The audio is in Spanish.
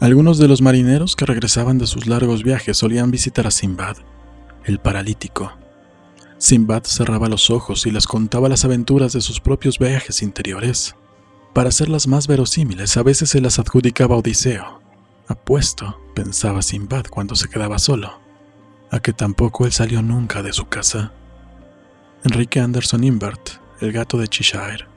Algunos de los marineros que regresaban de sus largos viajes solían visitar a Simbad, el paralítico. Simbad cerraba los ojos y les contaba las aventuras de sus propios viajes interiores. Para hacerlas más verosímiles, a veces se las adjudicaba Odiseo. Apuesto, pensaba Simbad cuando se quedaba solo, a que tampoco él salió nunca de su casa. Enrique Anderson Imbert, el gato de Cheshire.